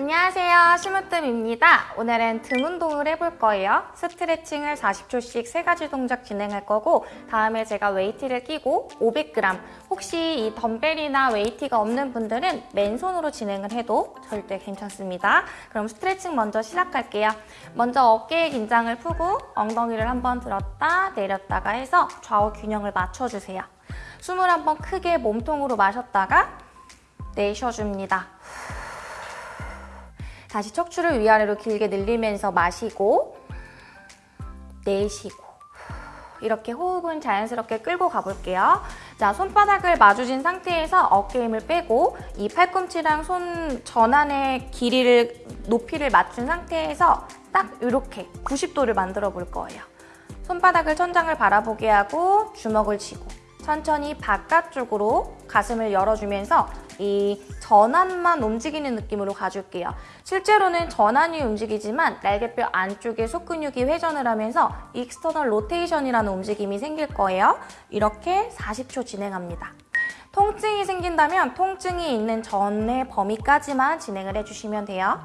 안녕하세요. 심으뜸입니다. 오늘은 등 운동을 해볼 거예요. 스트레칭을 40초씩 세 가지 동작 진행할 거고 다음에 제가 웨이트를 끼고 500g 혹시 이 덤벨이나 웨이트가 없는 분들은 맨손으로 진행을 해도 절대 괜찮습니다. 그럼 스트레칭 먼저 시작할게요. 먼저 어깨의 긴장을 푸고 엉덩이를 한번 들었다 내렸다가 해서 좌우 균형을 맞춰주세요. 숨을 한번 크게 몸통으로 마셨다가 내쉬어줍니다 다시 척추를 위아래로 길게 늘리면서 마시고 내쉬고 이렇게 호흡은 자연스럽게 끌고 가볼게요. 자, 손바닥을 마주진 상태에서 어깨 힘을 빼고 이 팔꿈치랑 손 전환의 길이를 높이를 맞춘 상태에서 딱 이렇게 90도를 만들어 볼 거예요. 손바닥을 천장을 바라보게 하고 주먹을 쥐고 천천히 바깥쪽으로 가슴을 열어주면서 이 전완만 움직이는 느낌으로 가줄게요. 실제로는 전완이 움직이지만 날개뼈 안쪽에 속근육이 회전을 하면서 external rotation이라는 움직임이 생길 거예요. 이렇게 40초 진행합니다. 통증이 생긴다면 통증이 있기 전의 범위까지만 진행을 해주시면 돼요.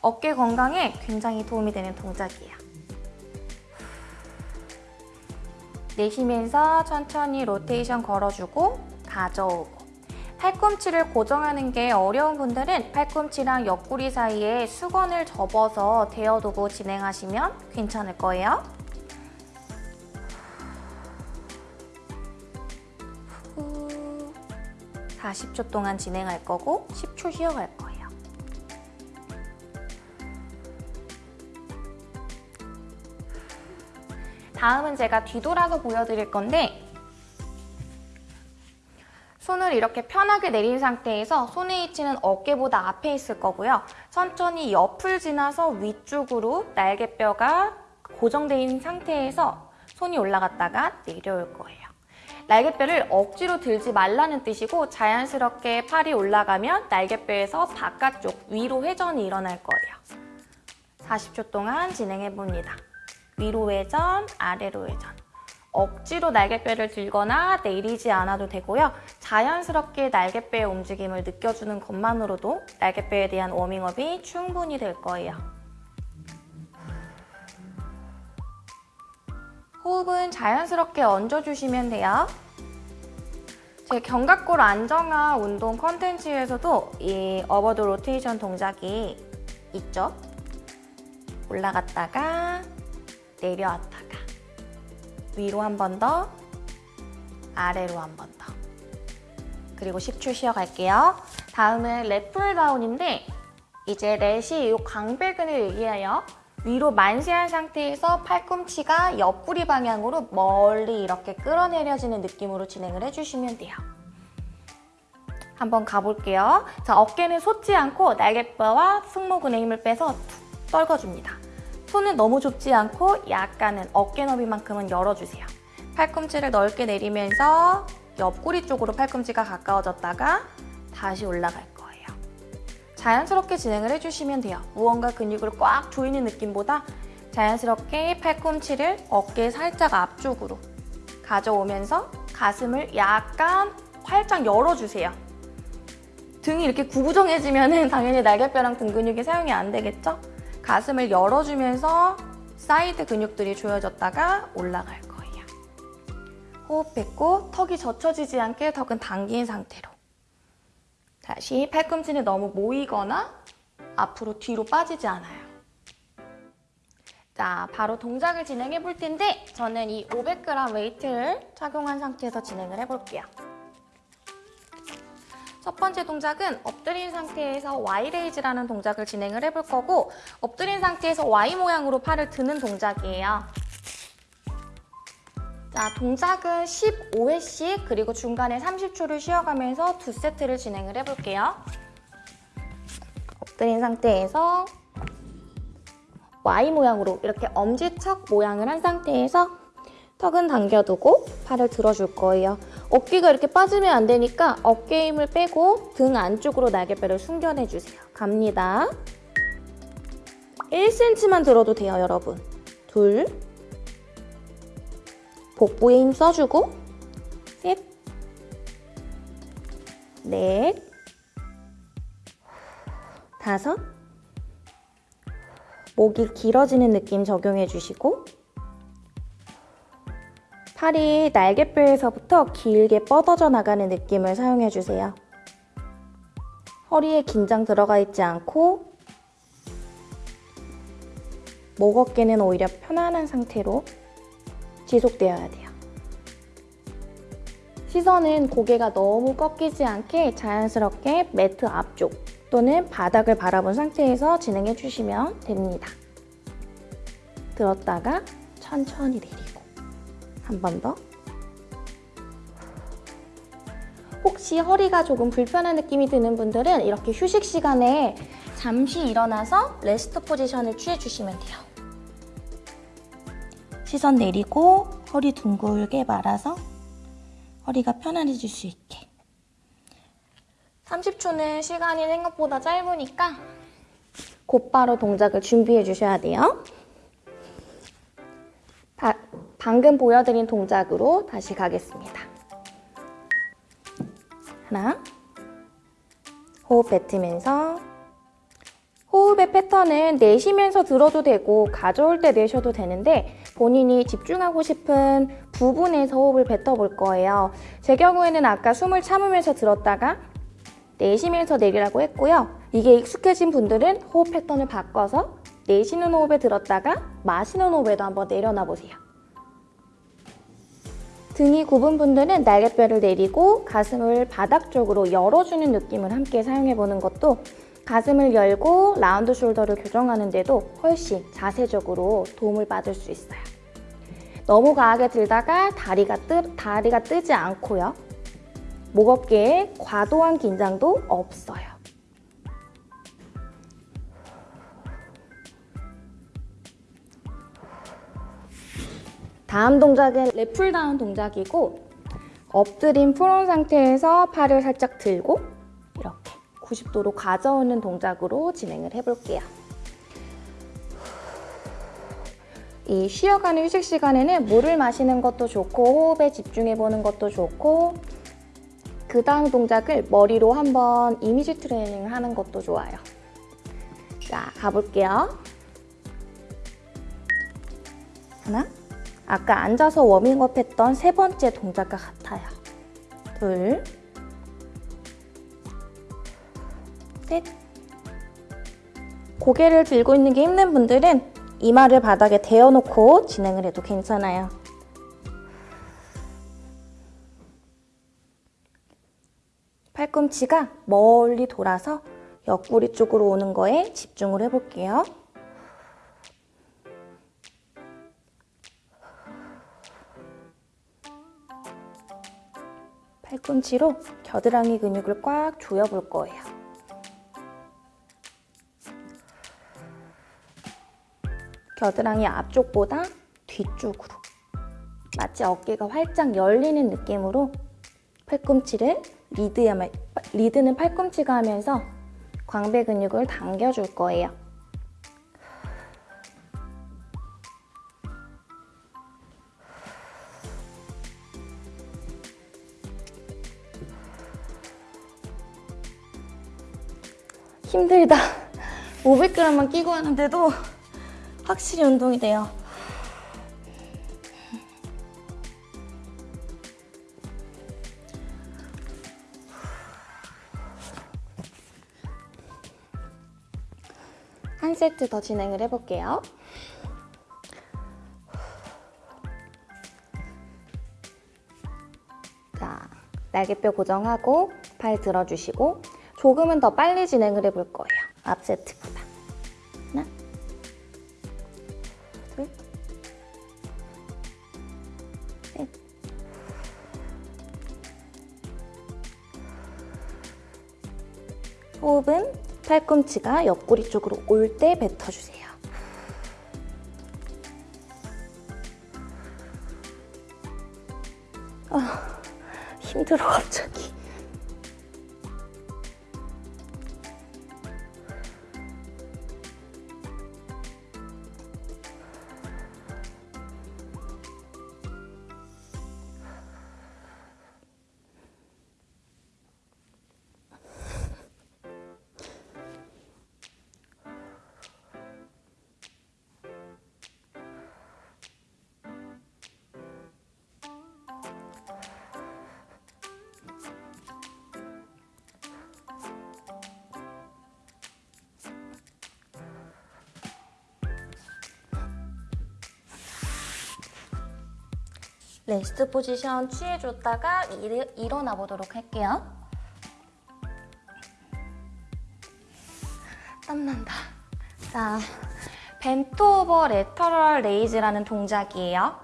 어깨 건강에 굉장히 도움이 되는 동작이에요. 내쉬면서 천천히 로테이션 걸어주고 가져오고 팔꿈치를 고정하는 게 어려운 분들은 팔꿈치랑 옆구리 사이에 수건을 접어서 대어두고 진행하시면 괜찮을 거예요. 후 40초 동안 진행할 거고 10초 쉬어갈 거예요. 다음은 제가 뒤돌아서 보여드릴 건데 손을 이렇게 편하게 내린 상태에서 손의 위치는 어깨보다 앞에 있을 거고요. 천천히 옆을 지나서 위쪽으로 날개뼈가 있는 상태에서 손이 올라갔다가 내려올 거예요. 날개뼈를 억지로 들지 말라는 뜻이고 자연스럽게 팔이 올라가면 날개뼈에서 바깥쪽 위로 회전이 일어날 거예요. 40초 동안 진행해봅니다. 위로 회전, 아래로 회전. 억지로 날개뼈를 들거나 내리지 않아도 되고요. 자연스럽게 날개뼈의 움직임을 느껴주는 것만으로도 날개뼈에 대한 워밍업이 충분히 될 거예요. 호흡은 자연스럽게 얹어주시면 돼요. 제 견갑골 안정화 운동 컨텐츠에서도 이 어버드 로테이션 동작이 있죠. 올라갔다가 내려왔다가 위로 한 번 더, 아래로 한 번 더. 그리고 10초 쉬어갈게요. 다음은 랩풀 다운인데 이제 렛이 이 광배근을 얘기해요. 위로 만세한 상태에서 팔꿈치가 옆구리 방향으로 멀리 이렇게 끌어내려지는 느낌으로 진행을 해주시면 돼요. 한번 가볼게요. 자, 어깨는 솟지 않고 날개뼈와 승모근의 힘을 빼서 툭 떨궈줍니다. 손은 너무 좁지 않고 약간은 어깨 너비만큼은 열어주세요. 팔꿈치를 넓게 내리면서 옆구리 쪽으로 팔꿈치가 가까워졌다가 다시 올라갈 거예요. 자연스럽게 진행을 해주시면 돼요. 무언가 근육을 꽉 조이는 느낌보다 자연스럽게 팔꿈치를 어깨 살짝 앞쪽으로 가져오면서 가슴을 약간 활짝 열어주세요. 등이 이렇게 구부정해지면 당연히 날개뼈랑 등 근육이 사용이 안 되겠죠? 가슴을 열어주면서 사이드 근육들이 조여졌다가 올라갈 거예요. 호흡했고 턱이 젖혀지지 않게 턱은 당긴 상태로 다시 팔꿈치는 너무 모이거나 앞으로 뒤로 빠지지 않아요. 자, 바로 동작을 진행해 볼 텐데 저는 이 500g 웨이트를 착용한 상태에서 진행을 해볼게요. 첫 번째 동작은 엎드린 상태에서 Y raise라는 동작을 진행을 해볼 거고 엎드린 상태에서 Y 모양으로 팔을 드는 동작이에요. 자, 동작은 15회씩 그리고 중간에 30초를 쉬어가면서 두 세트를 진행을 해볼게요. 엎드린 상태에서 Y 모양으로 이렇게 엄지척 모양을 한 상태에서 턱은 당겨두고 팔을 들어줄 거예요. 어깨가 이렇게 빠지면 안 되니까 어깨 힘을 빼고 등 안쪽으로 날개뼈를 숨겨내주세요. 갑니다. 1cm만 들어도 돼요, 여러분. 둘 복부에 힘 써주고 셋 넷, 다섯, 목이 길어지는 느낌 적용해 주시고 팔이 날개뼈에서부터 길게 뻗어져 나가는 느낌을 사용해 주세요. 허리에 긴장 들어가 있지 않고 목 어깨는 오히려 편안한 상태로 지속되어야 돼요. 시선은 고개가 너무 꺾이지 않게 자연스럽게 매트 앞쪽 또는 바닥을 바라본 상태에서 진행해 주시면 됩니다. 들었다가 천천히 내리고 한 번 더. 혹시 허리가 조금 불편한 느낌이 드는 분들은 이렇게 휴식 시간에 잠시 일어나서 rest position을 취해주시면 돼요. 시선 내리고 허리 둥글게 말아서 허리가 편안해질 수 있게 30초는 시간이 생각보다 짧으니까 곧바로 동작을 준비해 주셔야 돼요. 바, 방금 보여드린 동작으로 다시 가겠습니다. 하나, 호흡 뱉으면서 호흡의 패턴은 내쉬면서 들어도 되고 가져올 때 내셔도 되는데 본인이 집중하고 싶은 부분에서 호흡을 뱉어볼 거예요. 제 경우에는 아까 숨을 참으면서 들었다가 내쉬면서 내리라고 했고요. 이게 익숙해진 분들은 호흡 패턴을 바꿔서 내쉬는 호흡에 들었다가 마시는 호흡에도 한번 내려놔 보세요. 등이 굽은 분들은 날개뼈를 내리고 가슴을 바닥 쪽으로 열어주는 느낌을 함께 사용해보는 것도 가슴을 열고 round shoulder를 교정하는 데도 훨씬 자세적으로 도움을 받을 수 있어요. 너무 강하게 들다가 다리가, 뜨, 다리가 뜨지 않고요. 목 어깨에 과도한 긴장도 없어요. 다음 동작은 lat pull down 동작이고 엎드린 prone 상태에서 팔을 살짝 들고 이렇게 90도로 가져오는 동작으로 진행을 해볼게요. 이 쉬어가는 휴식 시간에는 물을 마시는 것도 좋고 호흡에 집중해보는 것도 좋고 그 다음 동작을 머리로 한번 이미지 트레이닝을 하는 것도 좋아요. 자, 가볼게요. 하나, 아까 앉아서 워밍업 했던 세 번째 동작과 같아요. 둘, 셋. 고개를 들고 있는 게 힘든 분들은 이마를 바닥에 대어놓고 진행을 해도 괜찮아요. 팔꿈치가 멀리 돌아서 옆구리 쪽으로 오는 거에 집중을 해볼게요. 팔꿈치로 겨드랑이 근육을 꽉 조여볼 거예요. 겨드랑이 앞쪽보다 뒤쪽으로 마치 어깨가 활짝 열리는 느낌으로 팔꿈치를 리드야말, 리드는 팔꿈치가 하면서 광배 근육을 당겨줄 거예요. 힘들다. 500g만 끼고 하는데도 확실히 운동이 돼요. 한 세트 더 진행을 해볼게요. 자, 날개뼈 고정하고 팔 들어주시고 조금은 더 빨리 진행을 해볼 거예요. 앞 세트보다. 하나, 둘, 셋. 호흡은 팔꿈치가 옆구리 쪽으로 올 때 뱉어주세요. 아, 힘들어 갑자기. rest position 취해줬다가 일, 일어나 보도록 할게요. 땀난다. 자, bent over lateral raise라는 동작이에요.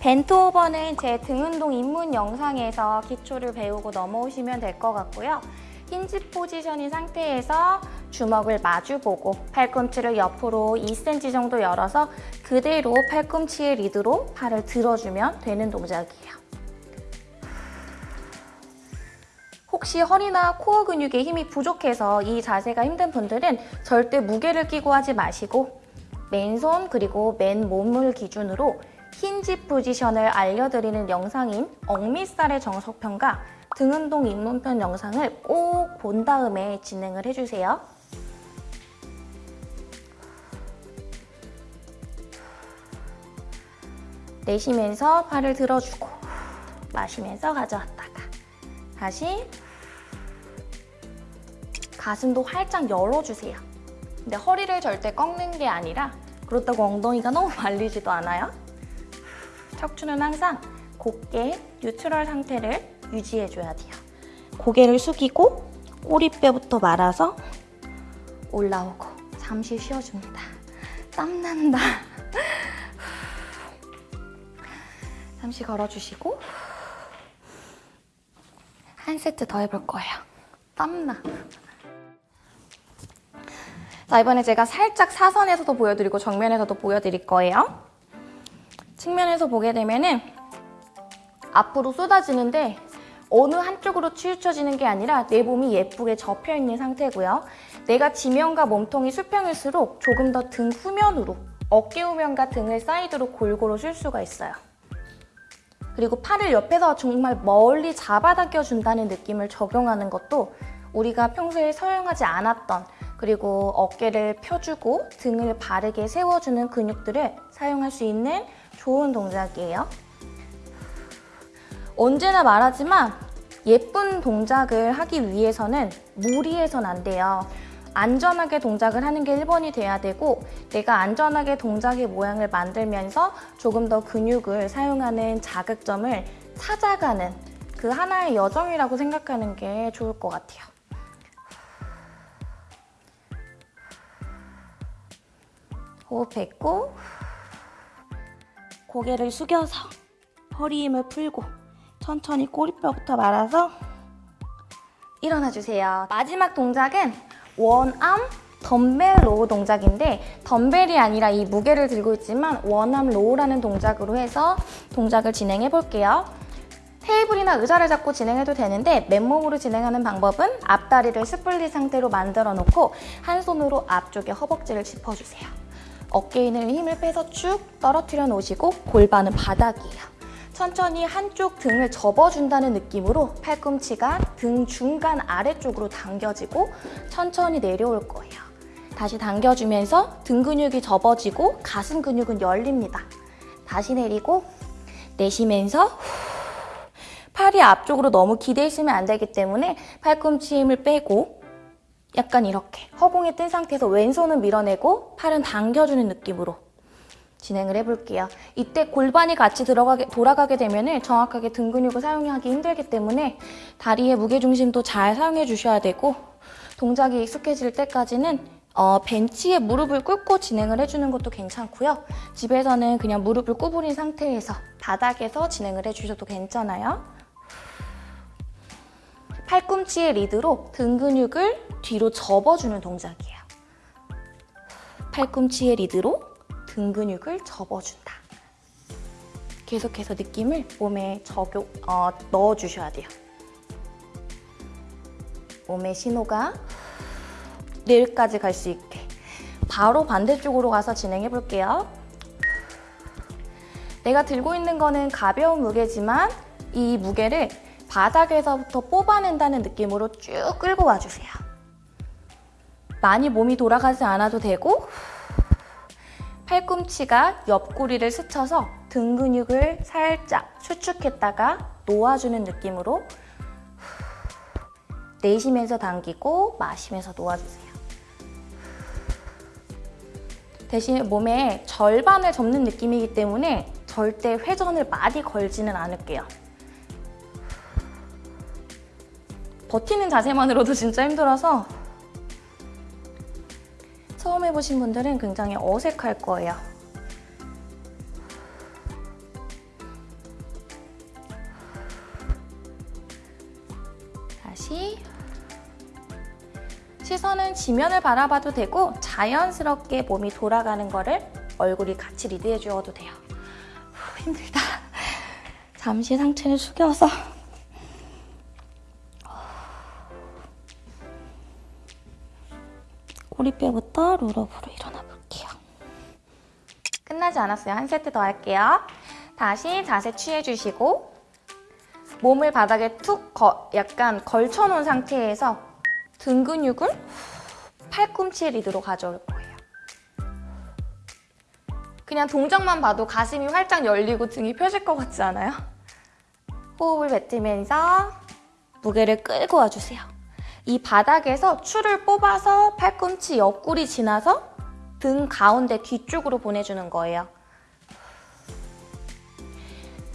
bent over는 제 등 운동 입문 영상에서 기초를 배우고 넘어오시면 될 것 같고요. hinge position인 상태에서 주먹을 마주보고 팔꿈치를 옆으로 2cm 정도 열어서 그대로 팔꿈치의 리드로 팔을 들어주면 되는 동작이에요. 혹시 허리나 코어 근육에 힘이 부족해서 이 자세가 힘든 분들은 절대 무게를 끼고 하지 마시고 맨손 그리고 맨몸을 기준으로 힌지 포지션을 알려드리는 영상인 억미살의 정석편과 등운동 입문편 영상을 꼭 본 다음에 진행을 해주세요. 내쉬면서 팔을 들어주고 마시면서 가져왔다가 다시 가슴도 활짝 열어주세요. 근데 허리를 절대 꺾는 게 아니라 그렇다고 엉덩이가 너무 말리지도 않아요. 척추는 항상 곧게 뉴트럴 상태를 유지해줘야 돼요. 고개를 숙이고 꼬리뼈부터 말아서 올라오고 잠시 쉬어줍니다. 땀난다. 잠시 걸어주시고 한 세트 더 해볼 거예요. 땀나. 자, 이번에 제가 살짝 사선에서도 보여드리고 정면에서도 보여드릴 거예요. 측면에서 보게 되면 은 앞으로 쏟아지는데 어느 한쪽으로 치우쳐지는 게 아니라 내 몸이 예쁘게 접혀 있는 상태고요. 내가 지면과 몸통이 수평일수록 조금 더 등 후면으로 어깨 후면과 등을 사이드로 골고루 쉴 수가 있어요. 그리고 팔을 옆에서 정말 멀리 잡아당겨 준다는 느낌을 적용하는 것도 우리가 평소에 사용하지 않았던 그리고 어깨를 펴주고 등을 바르게 세워주는 근육들을 사용할 수 있는 좋은 동작이에요. 언제나 말하지만 예쁜 동작을 하기 위해서는 무리해선 안 돼요. 안전하게 동작을 하는 게 1번이 돼야 되고 내가 안전하게 동작의 모양을 만들면서 조금 더 근육을 사용하는 자극점을 찾아가는 그 하나의 여정이라고 생각하는 게 좋을 것 같아요. 호흡했고 고개를 숙여서 허리 힘을 풀고 천천히 꼬리뼈부터 말아서 일어나 주세요. 마지막 동작은 one arm dumbbell row 동작인데 덤벨이 아니라 이 무게를 들고 있지만 one arm row라는 동작으로 해서 동작을 진행해 볼게요. 테이블이나 의자를 잡고 진행해도 되는데 맨몸으로 진행하는 방법은 앞다리를 split 상태로 만들어 놓고 한 손으로 앞쪽에 허벅지를 짚어주세요. 어깨에 있는 힘을 빼서 쭉 떨어뜨려 놓으시고 골반은 바닥이에요. 천천히 한쪽 등을 접어준다는 느낌으로 팔꿈치가 등 중간 아래쪽으로 당겨지고 천천히 내려올 거예요. 다시 당겨주면서 등 근육이 접어지고 가슴 근육은 열립니다. 다시 내리고 내쉬면서 팔이 앞쪽으로 너무 기대 있으면 안 되기 때문에 팔꿈치 힘을 빼고 약간 이렇게 허공에 뜬 상태에서 왼손은 밀어내고 팔은 당겨주는 느낌으로 진행을 해볼게요. 이때 골반이 같이 들어가게, 돌아가게 되면 정확하게 등 근육을 사용하기 힘들기 때문에 다리의 무게중심도 잘 사용해 주셔야 되고 동작이 익숙해질 때까지는 어, 벤치에 무릎을 꿇고 진행을 해주는 것도 괜찮고요. 집에서는 그냥 무릎을 구부린 상태에서 바닥에서 진행을 해주셔도 괜찮아요. 팔꿈치의 리드로 등 근육을 뒤로 접어주는 동작이에요. 팔꿈치의 리드로 등 근육을 접어준다. 계속해서 느낌을 몸에 적용, 어, 넣어주셔야 돼요. 몸의 신호가 뇌까지 갈 수 있게 바로 반대쪽으로 가서 진행해 볼게요. 내가 들고 있는 거는 가벼운 무게지만 이 무게를 바닥에서부터 뽑아낸다는 느낌으로 쭉 끌고 와주세요. 많이 몸이 돌아가지 않아도 되고 팔꿈치가 옆구리를 스쳐서 등 근육을 살짝 수축했다가 놓아주는 느낌으로 내쉬면서 당기고 마시면서 놓아주세요. 대신 몸의 절반을 접는 느낌이기 때문에 절대 회전을 많이 걸지는 않을게요. 버티는 자세만으로도 진짜 힘들어서 처음 해보신 분들은 굉장히 어색할 거예요. 다시 시선은 지면을 바라봐도 되고 자연스럽게 몸이 돌아가는 거를 얼굴이 같이 리드해 주어도 돼요. 후, 힘들다. 잠시 상체를 숙여서 꼬리뼈부터 롤업으로 일어나 볼게요. 끝나지 않았어요. 한 세트 더 할게요. 다시 자세 취해주시고 몸을 바닥에 툭 거, 약간 걸쳐놓은 상태에서 등 근육을 팔꿈치 리드로 가져올 거예요. 그냥 동작만 봐도 가슴이 활짝 열리고 등이 펴질 것 같지 않아요? 호흡을 뱉으면서 무게를 끌고 와주세요. 이 바닥에서 추를 뽑아서 팔꿈치 옆구리 지나서 등 가운데 뒤쪽으로 보내주는 거예요.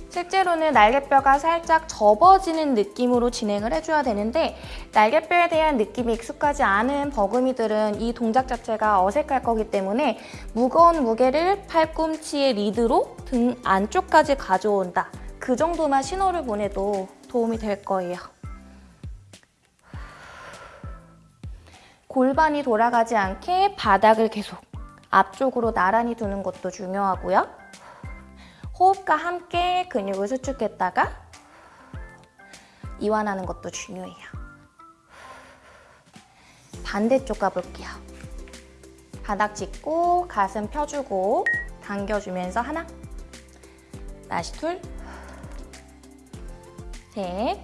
실제로는 날개뼈가 살짝 접어지는 느낌으로 진행을 해줘야 되는데 날개뼈에 대한 느낌이 익숙하지 않은 버금이들은 이 동작 자체가 어색할 거기 때문에 무거운 무게를 팔꿈치의 리드로 등 안쪽까지 가져온다. 그 정도만 신호를 보내도 도움이 될 거예요. 골반이 돌아가지 않게 바닥을 계속 앞쪽으로 나란히 두는 것도 중요하고요. 호흡과 함께 근육을 수축했다가 이완하는 것도 중요해요. 반대쪽 가볼게요. 바닥 짚고 가슴 펴주고 당겨주면서 하나 다시 둘 셋.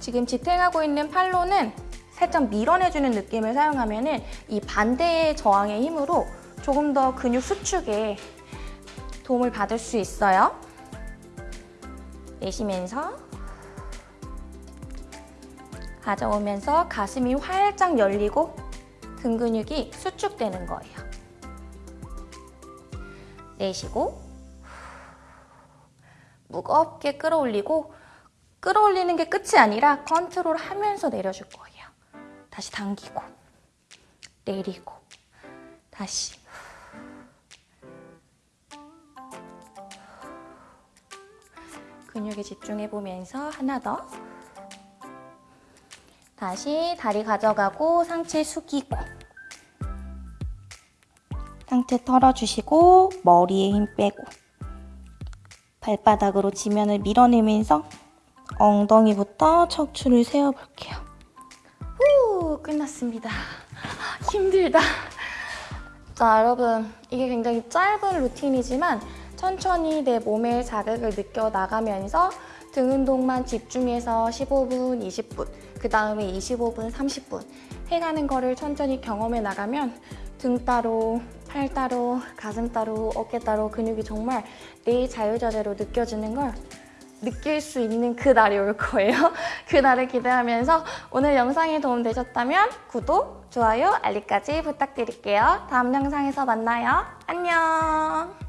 지금 지탱하고 있는 팔로는 살짝 밀어내주는 느낌을 사용하면 이 반대의 저항의 힘으로 조금 더 근육 수축에 도움을 받을 수 있어요. 내쉬면서 가져오면서 가슴이 활짝 열리고 등 근육이 수축되는 거예요. 내쉬고 무겁게 끌어올리고 끌어올리는 게 끝이 아니라 컨트롤하면서 내려줄 거예요. 다시 당기고 내리고 다시 근육에 집중해보면서 하나 더 다시 다리 가져가고 상체 숙이고 상체 털어주시고 머리에 힘 빼고 발바닥으로 지면을 밀어내면서 엉덩이부터 척추를 세워볼게요. 후 끝났습니다. 힘들다. 자 여러분 이게 굉장히 짧은 루틴이지만 천천히 내 몸의 자극을 느껴 나가면서 등 운동만 집중해서 15분, 20분, 그 다음에 25분, 30분 해가는 거를 천천히 경험해 나가면 등 따로, 팔 따로, 가슴 따로, 어깨 따로 근육이 정말 내 자유자재로 느껴지는 걸 느낄 수 있는 그 날이 올 거예요. 그 날을 기대하면서 오늘 영상이 도움되셨다면 구독, 좋아요, 알림까지 부탁드릴게요. 다음 영상에서 만나요. 안녕!